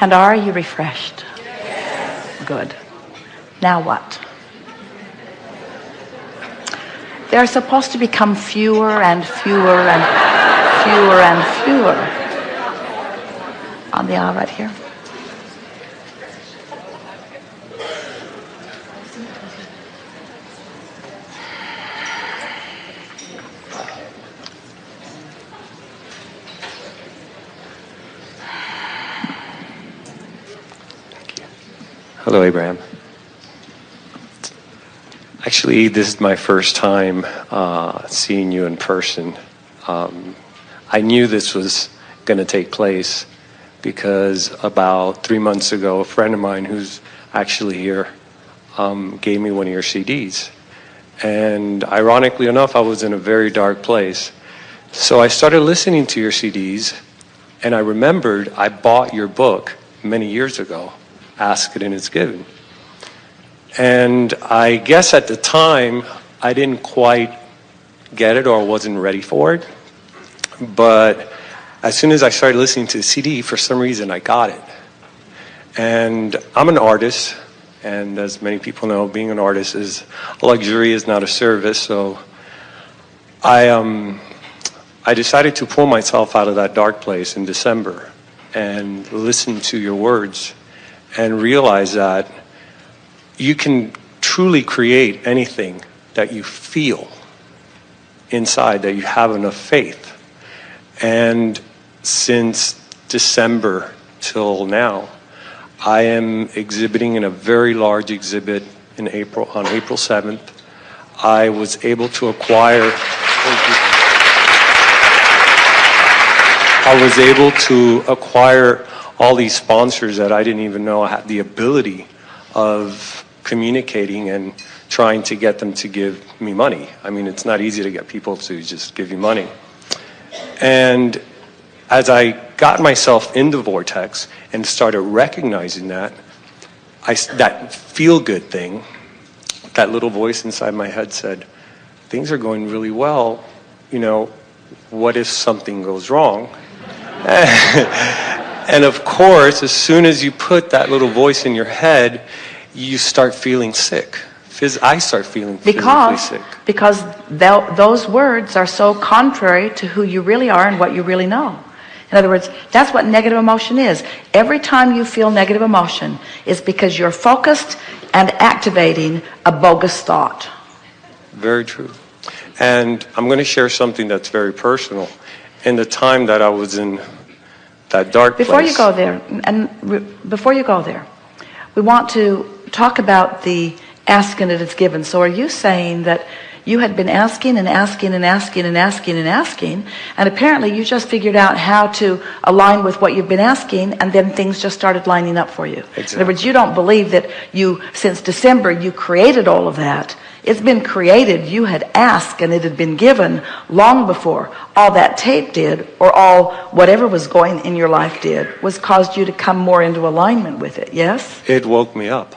And are you refreshed? Good. Now what? They're supposed to become fewer and fewer and fewer and fewer. On the aisle right here. Hello, Abraham. Actually, this is my first time uh, seeing you in person. Um, I knew this was going to take place because about three months ago, a friend of mine who's actually here um, gave me one of your CDs. And ironically enough, I was in a very dark place. So I started listening to your CDs, and I remembered I bought your book many years ago ask it and it's given. And I guess at the time, I didn't quite get it or wasn't ready for it. But as soon as I started listening to the CD, for some reason, I got it. And I'm an artist, and as many people know, being an artist is a luxury, is not a service. So I, um, I decided to pull myself out of that dark place in December and listen to your words and realize that you can truly create anything that you feel inside, that you have enough faith. And since December till now, I am exhibiting in a very large exhibit in April, on April 7th. I was able to acquire, I was able to acquire all these sponsors that I didn't even know I had the ability of communicating and trying to get them to give me money. I mean, it's not easy to get people to just give you money. And as I got myself in the vortex and started recognizing that, I, that feel good thing, that little voice inside my head said, things are going really well, you know, what if something goes wrong? And of course, as soon as you put that little voice in your head, you start feeling sick. I start feeling because, physically sick. Because th- those words are so contrary to who you really are and what you really know. In other words, that's what negative emotion is. Every time you feel negative emotion is because you're focused and activating a bogus thought. Very true. And I'm going to share something that's very personal. In the time that I was in that dark Before you go there, and re- before you go there, we want to talk about the asking it is given. So are you saying that you had been asking and asking and asking and asking and asking, and apparently you just figured out how to align with what you've been asking, and then things just started lining up for you. Exactly. In other words, you don't believe that you, since December, you created all of that. It's been created. You had asked and it had been given long before. All that tape did, or all whatever was going in your life did, was caused you to come more into alignment with it. Yes? it woke me up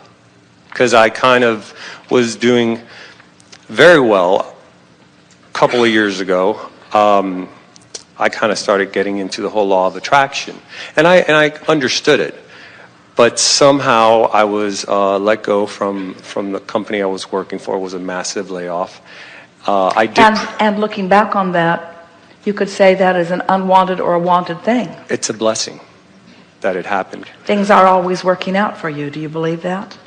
because I kind of was doing very well a couple of years ago. Um, I kind of started getting into the whole law of attraction, and I and I understood it, but somehow I was uh, let go from from the company I was working for. It was a massive layoff. Uh, I did. And, and looking back on that, you could say that is an unwanted or a wanted thing. it's a blessing that it happened. Things are always working out for you. Do you believe that?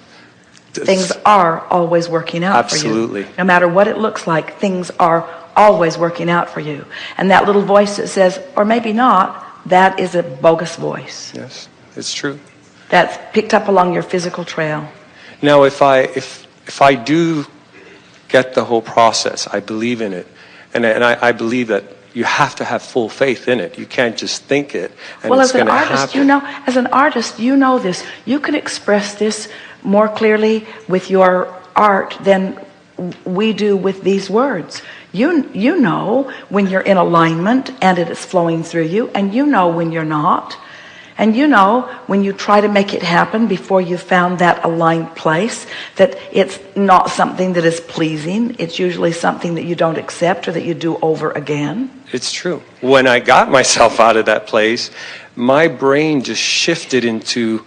Things are always working out for you. Absolutely. you. No matter what it looks like, things are always working out for you. And that little voice that says, or maybe not, that is a bogus voice. Yes, it's true. That's picked up along your physical trail. Now, if I if if I do get the whole process, I believe in it, and and I, I believe that you have to have full faith in it. You can't just think it and well, it's as an artist, happen. you know, as an artist, you know this. You can express this more clearly with your art than we do with these words. You, you know when you're in alignment and it is flowing through you, and you know when you're not. And you know, when you try to make it happen before you found that aligned place, that it's not something that is pleasing. It's usually something that you don't accept or that you do over again. It's true. When I got myself out of that place, my brain just shifted into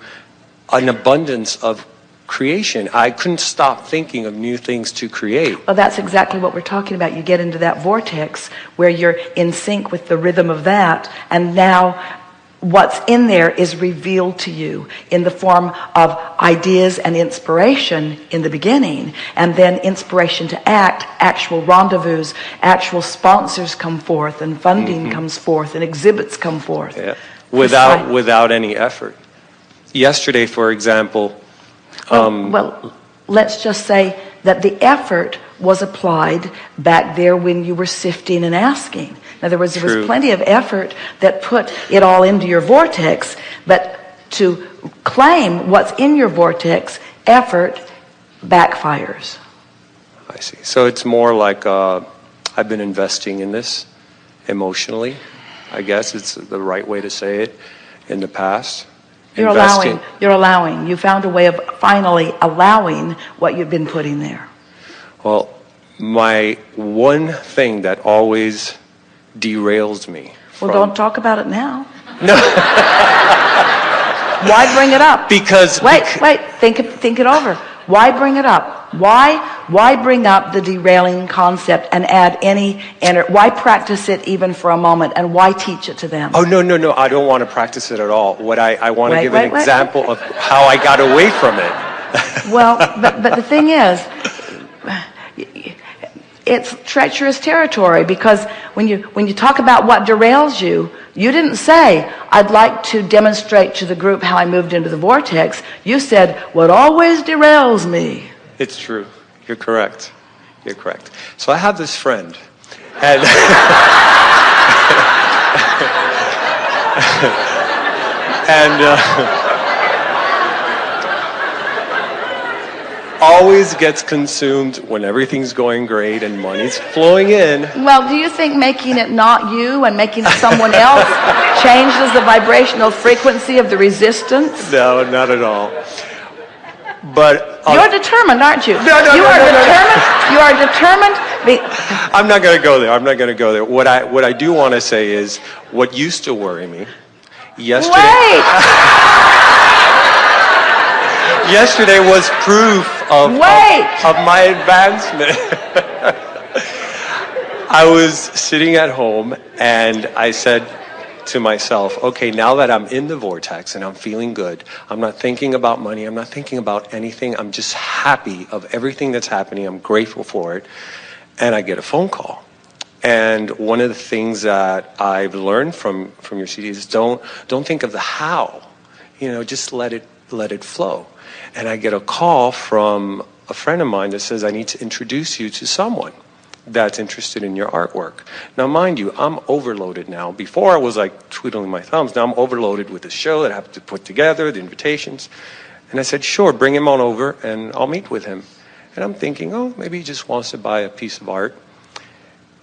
an abundance of creation. I couldn't stop thinking of new things to create. Well, that's exactly what we're talking about. You get into that vortex where you're in sync with the rhythm of that, and now what's in there is revealed to you in the form of ideas and inspiration in the beginning and then inspiration to act actual rendezvous actual sponsors come forth and funding mm-hmm. comes forth and exhibits come forth yeah. without without any effort yesterday for example um, well, well let's just say that the effort was applied back there when you were sifting and asking in other words, there was plenty of effort that put it all into your vortex, but to claim what's in your vortex, effort backfires. I see. So it's more like uh, I've been investing in this emotionally. I guess it's the right way to say it in the past. You're investing. allowing. You're allowing. You found a way of finally allowing what you've been putting there. Well, my one thing that always derails me. Well, don't talk about it now. No. Why bring it up? Because wait, wait. Think it, think it over. Why bring it up? Why why bring up the derailing concept and add any enter? Why practice it even for a moment? And why teach it to them? Oh no no no! I don't want to practice it at all. What I I want to give wait, an wait, example of how I got away from it. well, but but the thing is it's treacherous territory because when you when you talk about what derails you you didn't say I'd like to demonstrate to the group how I moved into the vortex you said what always derails me it's true you're correct you're correct so I have this friend and and uh, always gets consumed when everything's going great and money's flowing in. Well, do you think making it not you and making it someone else changes the vibrational frequency of the resistance? No, not at all. But I'll, you're determined, aren't you? No, no, you no, are no, determined. No, you are determined. I'm not going to go there. I'm not going to go there. What I what I do want to say is what used to worry me yesterday. Wait. yesterday was proof of, of, of my advancement. I was sitting at home and I said to myself, okay, now that I'm in the vortex and I'm feeling good, I'm not thinking about money, I'm not thinking about anything, I'm just happy of everything that's happening, I'm grateful for it. And I get a phone call. And one of the things that I've learned from, from your CD is don't, don't think of the how. You know, just let it, let it flow and I get a call from a friend of mine that says, I need to introduce you to someone that's interested in your artwork. Now, mind you, I'm overloaded now. Before I was like twiddling my thumbs. Now I'm overloaded with the show that I have to put together, the invitations. And I said, sure, bring him on over and I'll meet with him. And I'm thinking, oh, maybe he just wants to buy a piece of art.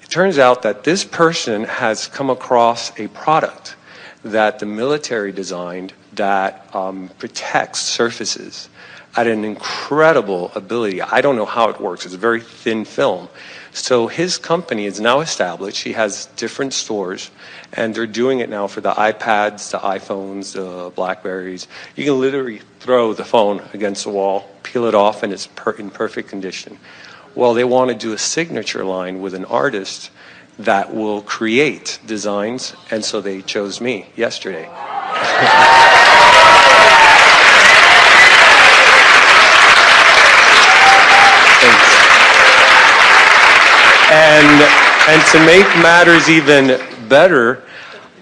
It turns out that this person has come across a product that the military designed that um, protects surfaces at an incredible ability. I don't know how it works. It's a very thin film. So his company is now established. He has different stores, and they're doing it now for the iPads, the iPhones, the Blackberries. You can literally throw the phone against the wall, peel it off, and it's per- in perfect condition. Well, they want to do a signature line with an artist that will create designs, and so they chose me yesterday. And, and to make matters even better,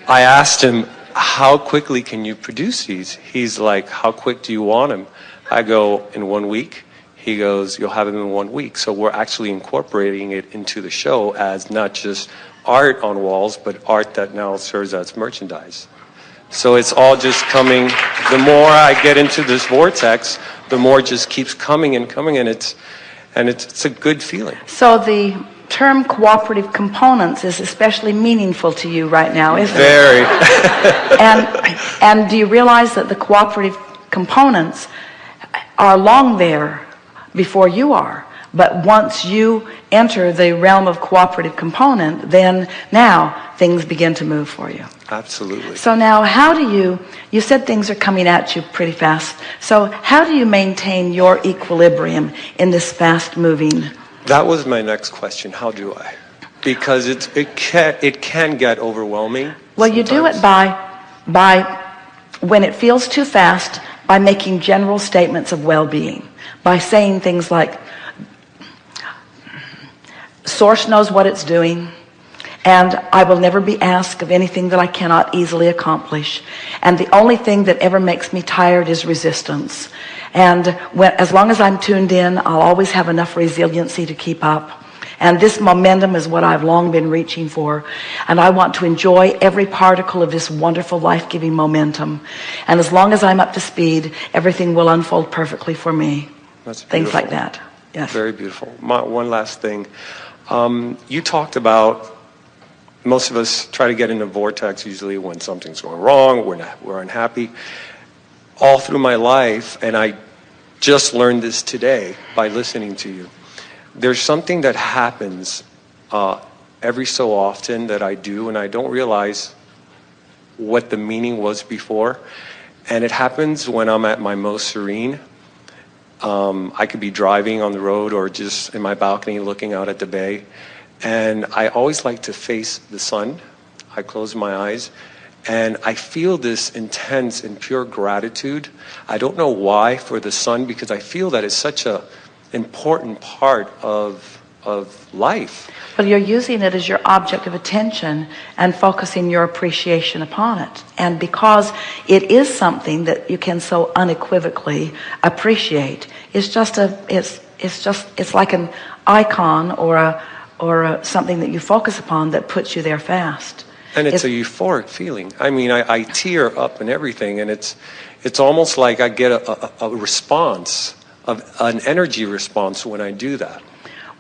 I asked him, how quickly can you produce these? He's like, how quick do you want them? I go, in one week. He goes, you'll have them in one week. So we're actually incorporating it into the show as not just art on walls, but art that now serves as merchandise. So it's all just coming. The more I get into this vortex, the more it just keeps coming and coming, and it's and it's, it's a good feeling. So the term cooperative components is especially meaningful to you right now, isn't it? Very. And, and do you realize that the cooperative components are long there before you are? But once you enter the realm of cooperative component, then now things begin to move for you. Absolutely. So now how do you, you said things are coming at you pretty fast. So how do you maintain your equilibrium in this fast moving? That was my next question. How do I? Because it's, it, can, it can get overwhelming. Well, you do it by, by, when it feels too fast, by making general statements of well-being. By saying things like, Source knows what it's doing, and I will never be asked of anything that I cannot easily accomplish. And the only thing that ever makes me tired is resistance. And when, as long as I'm tuned in, I'll always have enough resiliency to keep up. And this momentum is what I've long been reaching for. And I want to enjoy every particle of this wonderful life-giving momentum. And as long as I'm up to speed, everything will unfold perfectly for me. That's Things like that. Yes. Very beautiful. My, one last thing. Um, you talked about most of us try to get in a vortex usually when something's going wrong, we're, not, we're unhappy. All through my life, and I just learned this today by listening to you, there's something that happens uh, every so often that I do, and I don't realize what the meaning was before. And it happens when I'm at my most serene. Um, I could be driving on the road or just in my balcony looking out at the bay. And I always like to face the sun. I close my eyes and I feel this intense and pure gratitude. I don't know why for the sun because I feel that it's such an important part of, of life. Well, you're using it as your object of attention and focusing your appreciation upon it. And because it is something that you can so unequivocally appreciate, it's just a, it's, it's just, it's like an icon or a, or a, something that you focus upon that puts you there fast. And it's, a euphoric feeling. I mean, I, I tear up and everything, and it's, it's almost like I get a, a, a response, of, an energy response when I do that.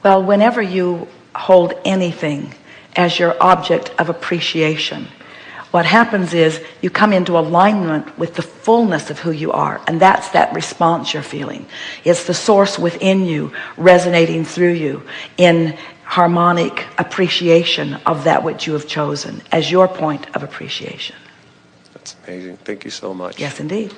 Well, whenever you hold anything as your object of appreciation, what happens is you come into alignment with the fullness of who you are. And that's that response you're feeling. It's the source within you resonating through you in harmonic appreciation of that which you have chosen as your point of appreciation. That's amazing. Thank you so much. Yes, indeed.